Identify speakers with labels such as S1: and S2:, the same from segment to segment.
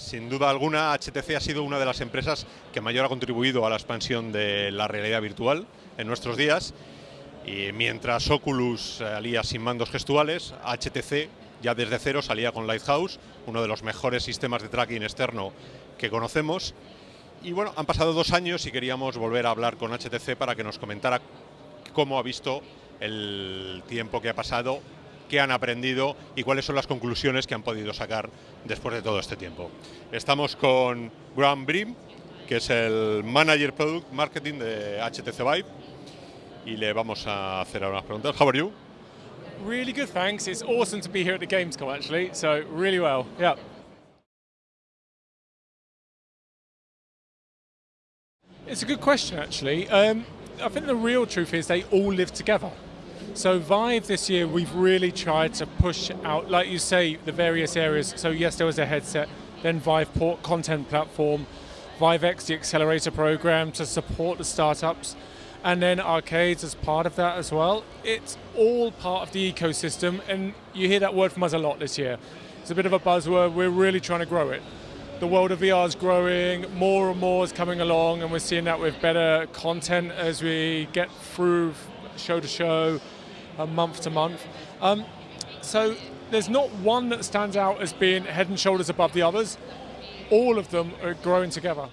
S1: Sin duda alguna, HTC ha sido una de las empresas que mayor ha contribuido a la expansión de la realidad virtual en nuestros días. Y mientras Oculus salía sin mandos gestuales, HTC ya desde cero salía con Lighthouse, uno de los mejores sistemas de tracking externo que conocemos. Y bueno, han pasado dos años y queríamos volver a hablar con HTC para que nos comentara cómo ha visto el tiempo que ha pasado, qué han aprendido y cuáles son las conclusiones que han podido sacar después de todo este tiempo. Estamos con Graham Brim, que es el Manager Product Marketing de HTC Vive, y le vamos a hacer unas preguntas. How are you?
S2: Really good, thanks. It's awesome to be here at the Gamescom, actually. So really well. Yeah. It's a good question, actually. Um, I think the real truth is they all live together. So Vive this year, we've really tried to push out, like you say, the various areas. So yes, there was a headset, then Viveport content platform, ViveX, the accelerator program to support the startups, and then arcades as part of that as well. It's all part of the ecosystem, and you hear that word from us a lot this year. It's a bit of a buzzword. We're really trying to grow it. The world of VR is growing, more and more is coming along, and we're seeing that with better content as we get through show to show, month to month. Um, so there's not one that stands out as being head and shoulders above the others. All of them are growing together.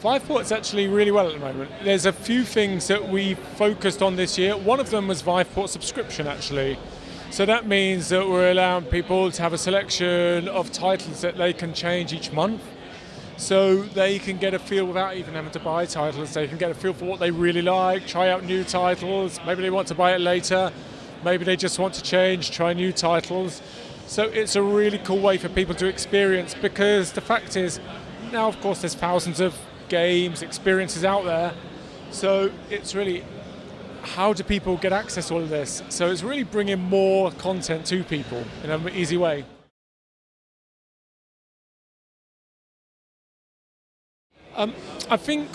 S2: Viveport's actually really well at the moment. There's a few things that we focused on this year. One of them was Viveport subscription actually. So that means that we're allowing people to have a selection of titles that they can change each month. So they can get a feel without even having to buy titles. They can get a feel for what they really like, try out new titles. Maybe they want to buy it later. Maybe they just want to change, try new titles. So it's a really cool way for people to experience because the fact is, now of course there's thousands of games, experiences out there. So it's really how do people get access to all of this? So it's really bringing more content to people in an easy way. Um, I think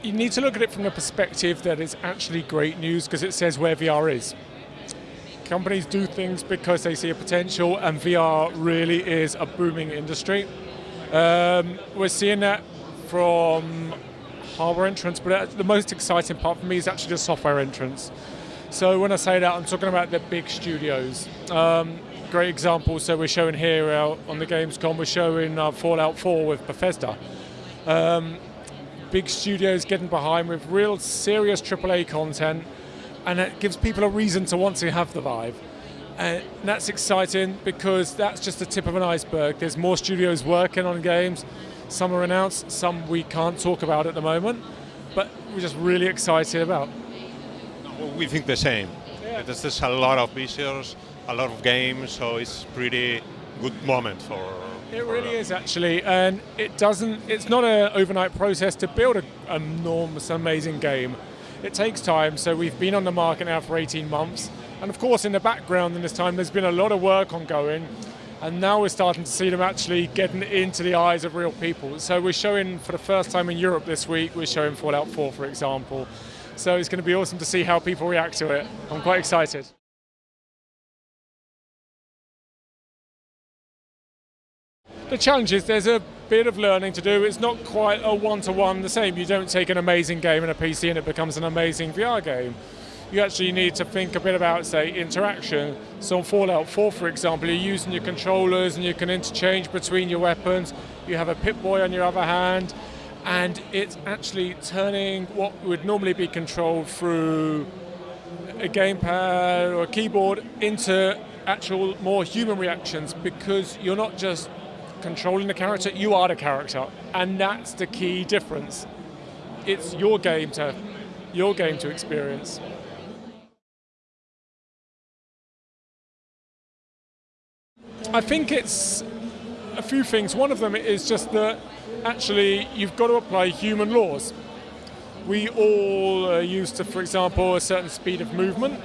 S2: you need to look at it from the perspective that it's actually great news because it says where VR is. Companies do things because they see a potential, and VR really is a booming industry. Um, we're seeing that from hardware entrance, but the most exciting part for me is actually the software entrance. So when I say that, I'm talking about the big studios. Um, great example, so we're showing here uh, on the Gamescom, we're showing uh, Fallout 4 with Bethesda. Um, big studios getting behind with real serious AAA content, and it gives people a reason to want to have the Vive. And that's exciting because that's just the tip of an iceberg. There's more studios working on games. Some are announced, some we can't talk about at the moment, but we're just really excited about.
S1: We think the same.
S2: Yeah.
S1: There's, there's a lot of visitors, a lot of games, so it's pretty good moment for.
S2: It really is actually, and it doesn't. It's not an overnight process to build an enormous, amazing game. It takes time. So we've been on the market now for 18 months, and of course, in the background in this time, there's been a lot of work ongoing, and now we're starting to see them actually getting into the eyes of real people. So we're showing for the first time in Europe this week. We're showing Fallout 4, for example. So it's going to be awesome to see how people react to it. I'm quite excited. The challenge is there's a bit of learning to do. It's not quite a one-to-one the same. You don't take an amazing game in a PC and it becomes an amazing VR game. You actually need to think a bit about, say, interaction. So on Fallout 4, for example, you're using your controllers and you can interchange between your weapons. You have a Pip-Boy on your other hand, and it's actually turning what would normally be controlled through a gamepad or a keyboard into actual more human reactions because you're not just controlling the character, you are the character. And that's the key difference. It's your game to your game to experience. I think it's a few things. One of them is just that actually you've got to apply human laws. We all are used to, for example, a certain speed of movement.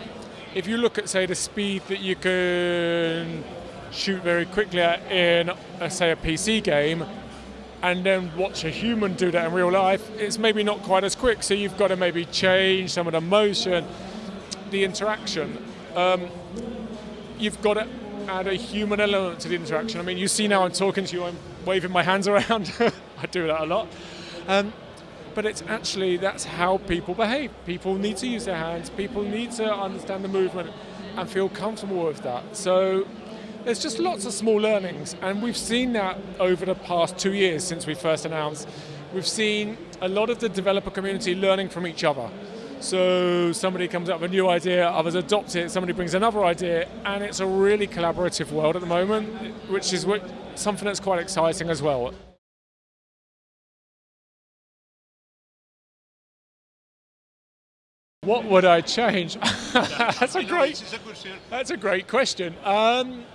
S2: If you look at, say, the speed that you can shoot very quickly at in, uh, say, a PC game, and then watch a human do that in real life, it's maybe not quite as quick. So you've got to maybe change some of the motion, the interaction. Um, you've got to add a human element to the interaction. I mean, you see now I'm talking to you, I'm waving my hands around. I do that a lot. Um, but it's actually that's how people behave. People need to use their hands. People need to understand the movement and feel comfortable with that. So there's just lots of small learnings, and we've seen that over the past two years since we first announced. We've seen a lot of the developer community learning from each other. So somebody comes up with a new idea, others adopt it, somebody brings another idea, and it's a really collaborative world at the moment, which is something that's quite exciting as well. What would I change? that's a great. That's a great question. Um,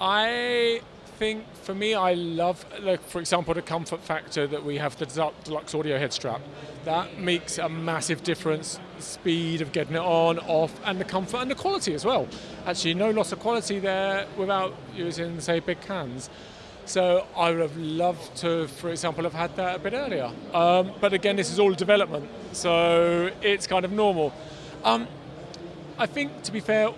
S2: I think for me, I love, like, for example, the comfort factor that we have the deluxe audio head strap. That makes a massive difference. Speed of getting it on, off, and the comfort and the quality as well. Actually, no loss of quality there without using, say, big cans. So I would have loved to, for example, have had that a bit earlier. Um, but again, this is all development, so it's kind of normal. Um, I think, to be fair,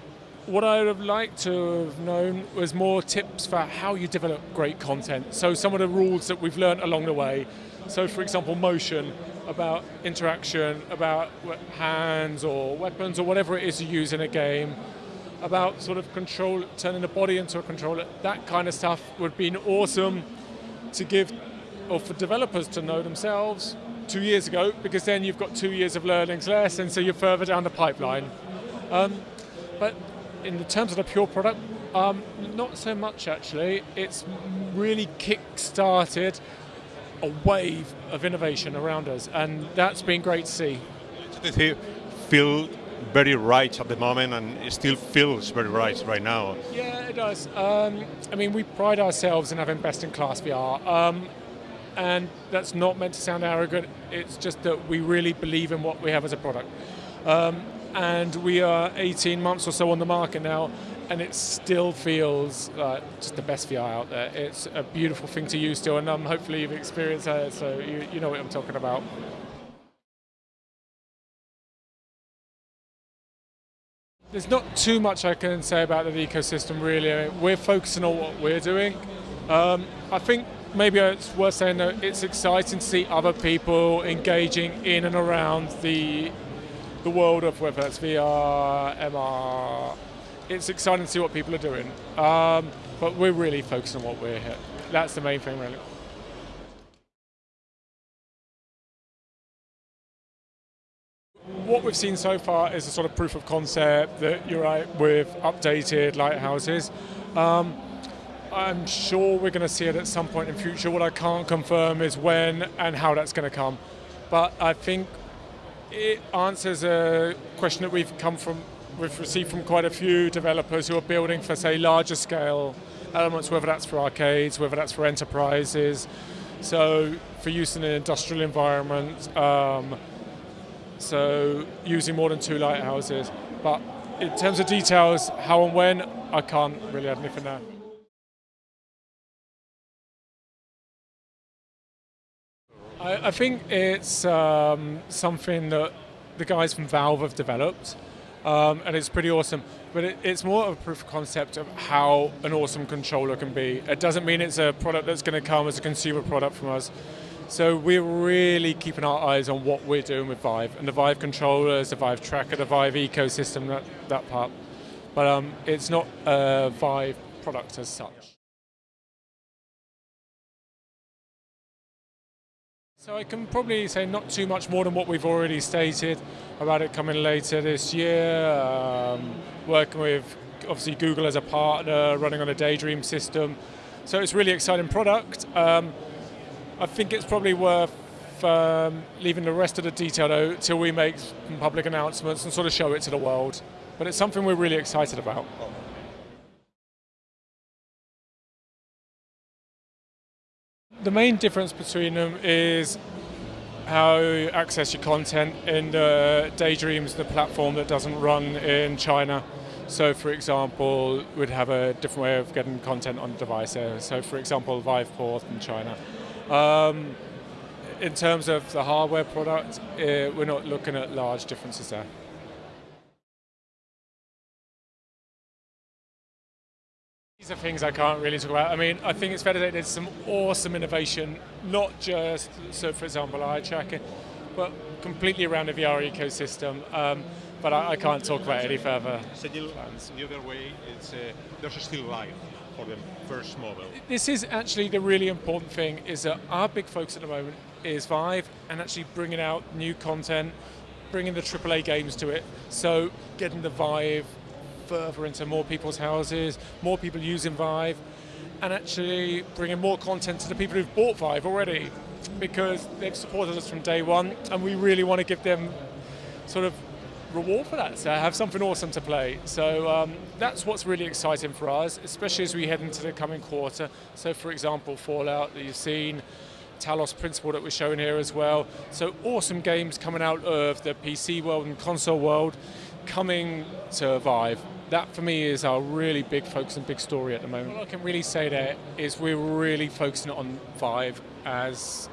S2: what I would have liked to have known was more tips for how you develop great content. So some of the rules that we've learned along the way. So for example, motion, about interaction, about hands or weapons or whatever it is you use in a game about sort of control, turning the body into a controller, that kind of stuff would have been awesome to give, or for developers to know themselves two years ago, because then you've got two years of learnings less, and so you're further down the pipeline. Um, but in the terms of the pure product, um, not so much actually. It's really kick-started a wave of innovation around us, and that's been great to see.
S1: Feel very right at the moment and it still feels very right right now.
S2: Yeah, it does. Um, I mean, we pride ourselves in having best in class VR. Um, and that's not meant to sound arrogant, it's just that we really believe in what we have as a product. Um, and we are 18 months or so on the market now, and it still feels like just the best VR out there. It's a beautiful thing to use still, and um, hopefully you've experienced it, so you, you know what I'm talking about. There's not too much I can say about the ecosystem really. We're focusing on what we're doing. Um, I think maybe it's worth saying that it's exciting to see other people engaging in and around the the world of whether it's VR, MR. It's exciting to see what people are doing. Um, but we're really focused on what we're here. That's the main thing really. what we've seen so far is a sort of proof of concept that you're right with updated lighthouses. Um, I'm sure we're going to see it at some point in future. What I can't confirm is when and how that's going to come. But I think it answers a question that we've come from, we've received from quite a few developers who are building for, say, larger scale elements, whether that's for arcades, whether that's for enterprises. So for use in an industrial environment, um, so using more than two lighthouses. But in terms of details, how and when, I can't really add anything there. I, I think it's um, something that the guys from Valve have developed, um, and it's pretty awesome. But it, it's more of a proof of concept of how an awesome controller can be. It doesn't mean it's a product that's going to come as a consumer product from us. So we're really keeping our eyes on what we're doing with Vive and the Vive controllers, the Vive tracker, the Vive ecosystem, that, that part. But um, it's not a Vive product as such. So I can probably say not too much more than what we've already stated about it coming later this year, um, working with obviously Google as a partner, running on a Daydream system. So it's really exciting product. Um, I think it's probably worth um, leaving the rest of the detail though till we make public announcements and sort of show it to the world. But it's something we're really excited about. The main difference between them is how you access your content in the Daydreams, the platform that doesn't run in China. So for example, we'd have a different way of getting content on the device. So for example, Viveport in China. Um, in terms of the hardware product, uh, we're not looking at large differences there. Of things I can't really talk about. I mean, I think it's fair to say there's some awesome innovation, not just, so for example, eye tracking, but completely around the VR ecosystem. Um, but I, I, can't talk about any further plans.
S1: The other way, it's, uh, there's still life for the first model.
S2: This is actually the really important thing, is that our big focus at the moment is Vive and actually bringing out new content, bringing the AAA games to it. So getting the Vive further into more people's houses, more people using Vive, and actually bringing more content to the people who've bought Vive already because they've supported us from day one and we really want to give them sort of reward for that, so have something awesome to play. So um, that's what's really exciting for us, especially as we head into the coming quarter. So for example, Fallout that you've seen, Talos Principle that we're showing here as well. So awesome games coming out of the PC world and console world coming to Vive. That for me is our really big focus and big story at the moment. What I can really say there is we're really focusing on Vive as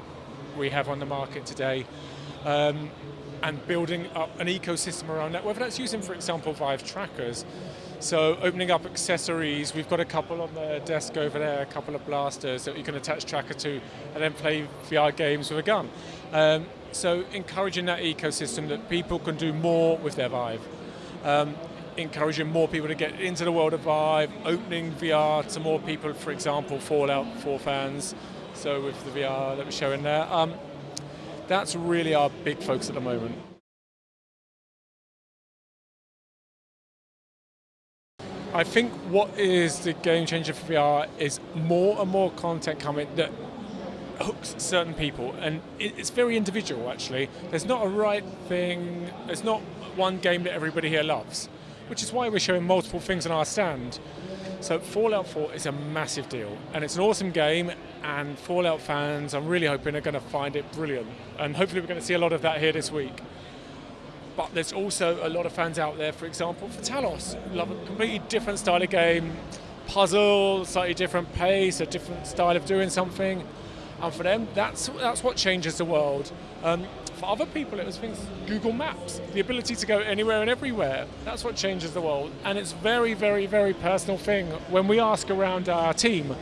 S2: we have on the market today. Um, and building up an ecosystem around that, whether that's using, for example, Vive trackers. So opening up accessories, we've got a couple on the desk over there, a couple of blasters that you can attach tracker to and then play VR games with a gun. Um, so encouraging that ecosystem that people can do more with their Vive. Um, encouraging more people to get into the world of Vive, opening VR to more people, for example, Fallout 4 fans, so with the VR that we're showing there. Um, that's really our big focus at the moment. I think what is the game changer for VR is more and more content coming that hooks certain people, and it's very individual actually. There's not a right thing, there's not one game that everybody here loves, which is why we're showing multiple things on our stand. So Fallout 4 is a massive deal, and it's an awesome game, and Fallout fans, I'm really hoping, are going to find it brilliant. And hopefully we're going to see a lot of that here this week. But there's also a lot of fans out there, for example, for Talos, love a completely different style of game, puzzle, slightly different pace, a different style of doing something. And for them, that's, that's what changes the world. Um, for other people, it was things, Google Maps, the ability to go anywhere and everywhere. That's what changes the world. And it's very, very, very personal thing. When we ask around our team,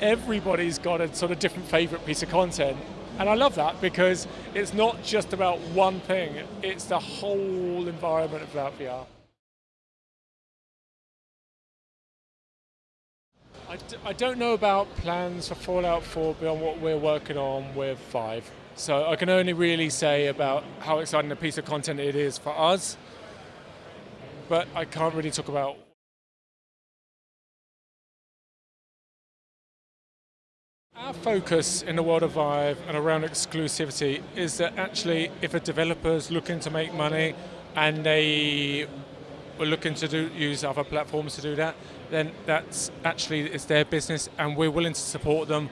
S2: everybody's got a sort of different favorite piece of content. And I love that because it's not just about one thing, it's the whole environment of that VR. I don't know about plans for Fallout 4 beyond what we're working on with Vive. So I can only really say about how exciting a piece of content it is for us, but I can't really talk about Our focus in the world of Vive and around exclusivity is that actually if a developer is looking to make money and they are looking to do, use other platforms to do that, then that's actually it's their business and we're willing to support them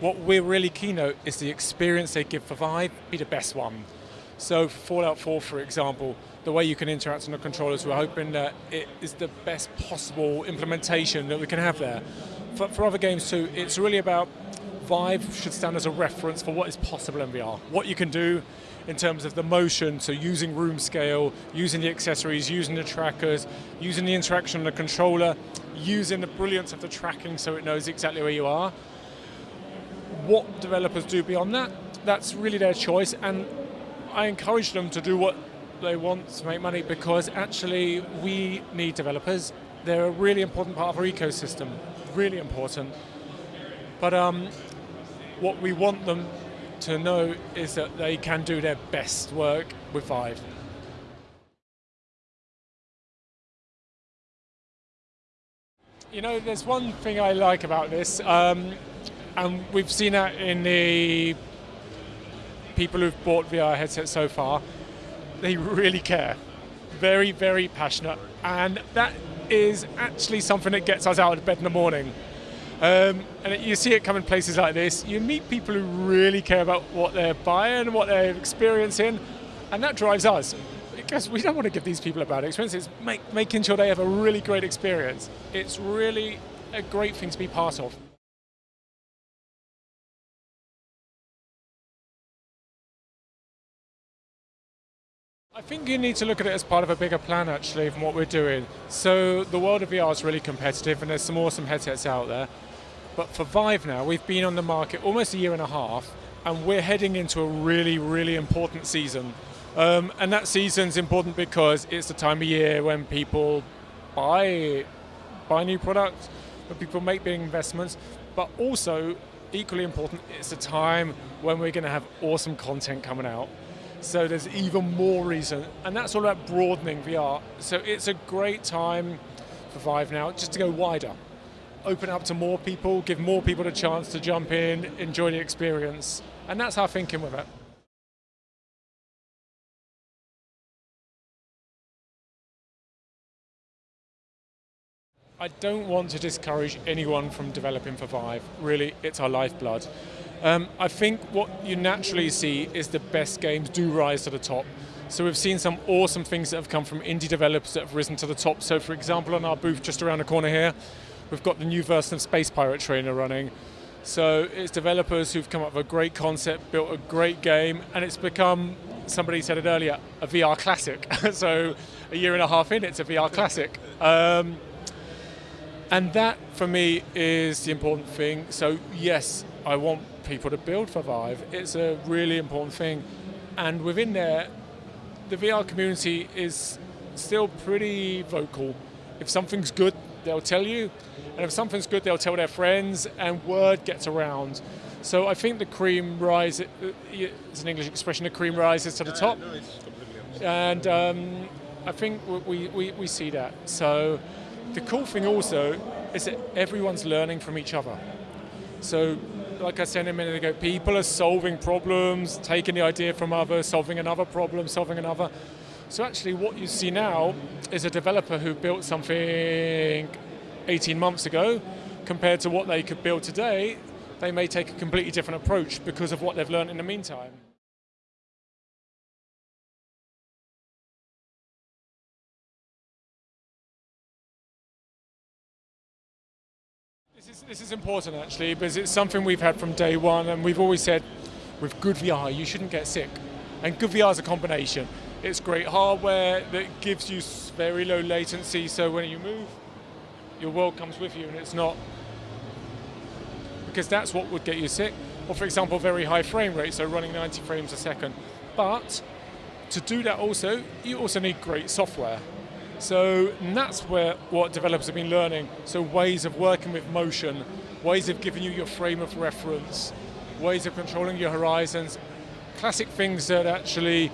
S2: what we're really keen on is the experience they give for Vive be the best one. So Fallout 4, for example, the way you can interact on the controllers, we're hoping that it is the best possible implementation that we can have there. For, for other games too, it's really about Vive should stand as a reference for what is possible in VR. What you can do in terms of the motion, so using room scale, using the accessories, using the trackers, using the interaction on the controller, using the brilliance of the tracking so it knows exactly where you are what developers do beyond that, that's really their choice. And I encourage them to do what they want to make money because actually we need developers. They're a really important part of our ecosystem, really important. But um, what we want them to know is that they can do their best work with Vive. You know, there's one thing I like about this. Um, and we've seen that in the people who've bought VR headsets so far. They really care. Very, very passionate. And that is actually something that gets us out of bed in the morning. Um, and you see it come in places like this. You meet people who really care about what they're buying, what they're experiencing, and that drives us. Because we don't want to give these people a bad experience. It's make, making sure they have a really great experience. It's really a great thing to be part of. I think you need to look at it as part of a bigger plan actually from what we're doing. So the world of VR is really competitive and there's some awesome headsets out there. But for Vive now, we've been on the market almost a year and a half and we're heading into a really, really important season. Um, and that season's important because it's the time of year when people buy buy new products, when people make big investments, but also equally important, it's a time when we're going to have awesome content coming out. So there's even more reason, and that's all about broadening VR. So it's a great time for Vive now, just to go wider, open up to more people, give more people a chance to jump in, enjoy the experience, and that's our thinking with it. I don't want to discourage anyone from developing for Vive. Really, it's our lifeblood. Um, I think what you naturally see is the best games do rise to the top. So we've seen some awesome things that have come from indie developers that have risen to the top. So for example, on our booth just around the corner here, we've got the new version of Space Pirate Trainer running. So it's developers who've come up with a great concept, built a great game, and it's become, somebody said it earlier, a VR classic. so a year and a half in, it's a VR classic. Um, and that, for me, is the important thing. So yes, I want people to build for Vive. It's a really important thing. And within there, the VR community is still pretty vocal. If something's good, they'll tell you. And if something's good, they'll tell their friends, and word gets around. So I think the cream rises, uh, it's an English expression, the cream rises to the top. And um, I think we, we, we see that. So the cool thing also is that everyone's learning from each other. So, like I said a minute ago, people are solving problems, taking the idea from others, solving another problem, solving another. So actually what you see now is a developer who built something 18 months ago compared to what they could build today, they may take a completely different approach because of what they've learned in the meantime. This is, important actually because it's something we've had from day one and we've always said with good VR you shouldn't get sick. And good VR is a combination. It's great hardware that gives you very low latency so when you move your world comes with you and it's not because that's what would get you sick. Or for example very high frame rate so running 90 frames a second. But to do that also you also need great software. So that's where what developers have been learning. So ways of working with motion, ways of giving you your frame of reference, ways of controlling your horizons, classic things that actually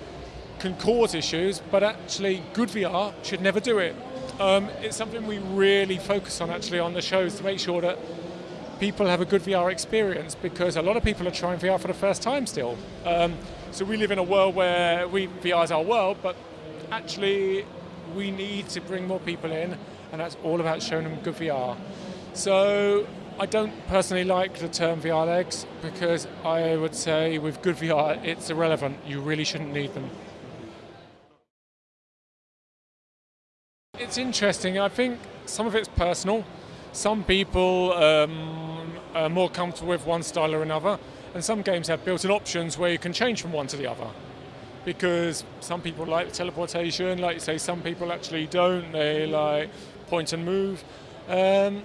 S2: can cause issues, but actually good VR should never do it. Um, it's something we really focus on actually on the shows to make sure that people have a good VR experience because a lot of people are trying VR for the first time still. Um, so we live in a world where we VR is our world, but actually we need to bring more people in, and that's all about showing them good VR. So I don't personally like the term VR legs because I would say with good VR it's irrelevant. You really shouldn't need them. It's interesting. I think some of it's personal. Some people um, are more comfortable with one style or another, and some games have built-in options where you can change from one to the other because some people like teleportation, like you say, some people actually don't. They like point and move. Um,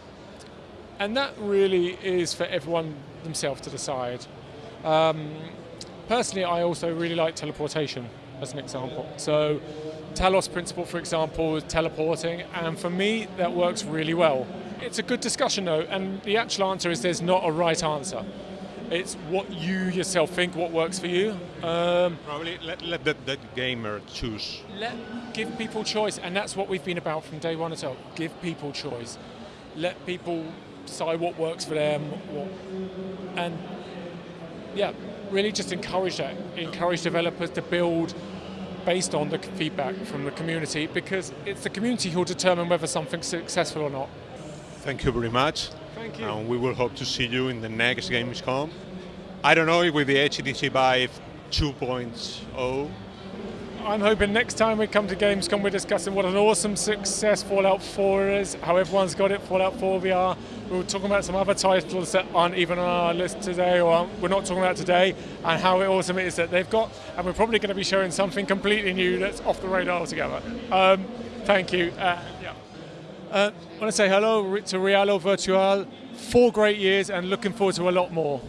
S2: and that really is for everyone themselves to decide. Um, personally, I also really like teleportation as an example. So Talos principle, for example, is teleporting, and for me, that works really well. It's a good discussion though, and the actual answer is there's not a right answer. It's what you yourself think, what works for you.
S1: Um, Probably let, let the, the, gamer choose.
S2: Let give people choice, and that's what we've been about from day one as well. Give people choice. Let people decide what works for them, what, and yeah, really just encourage that. Encourage developers to build based on the feedback from the community because it's the community who will determine whether something's successful or not.
S1: Thank you very much.
S2: Thank you.
S1: And we will hope to see you in the next Gamescom. I don't know if with the HTC Vive 2.0
S2: I'm hoping next time we come to Gamescom, we're discussing what an awesome success Fallout 4 is, how everyone's got it, Fallout 4 VR. We are talking about some other titles that aren't even on our list today, or we're not talking about today, and how awesome it is that they've got. And we're probably going to be showing something completely new that's off the radar altogether. Um, thank you. Uh, yeah. Uh, I want to say hello to Realo Virtual. Four great years and looking forward to a lot more.